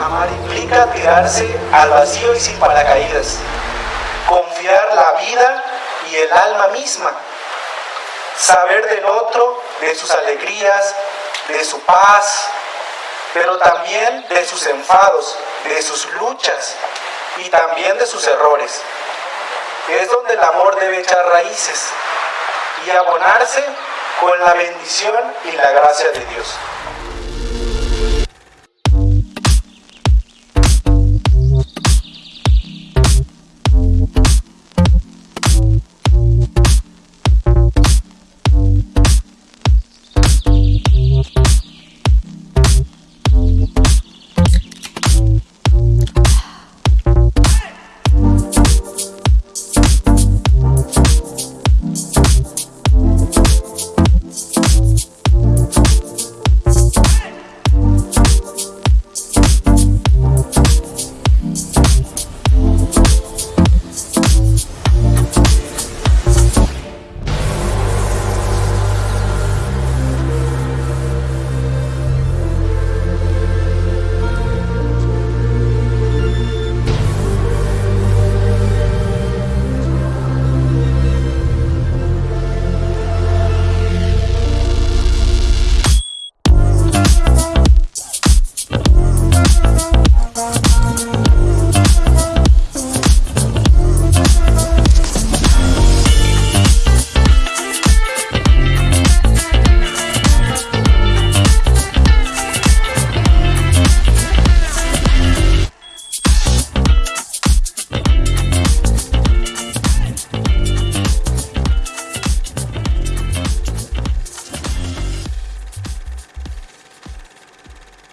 amar implica tirarse al vacío y sin paracaídas, confiar la vida y el alma misma, saber del otro, de sus alegrías, de su paz, pero también de sus enfados, de sus luchas y también de sus errores. Es donde el amor debe echar raíces y abonarse con la bendición y la gracia de Dios.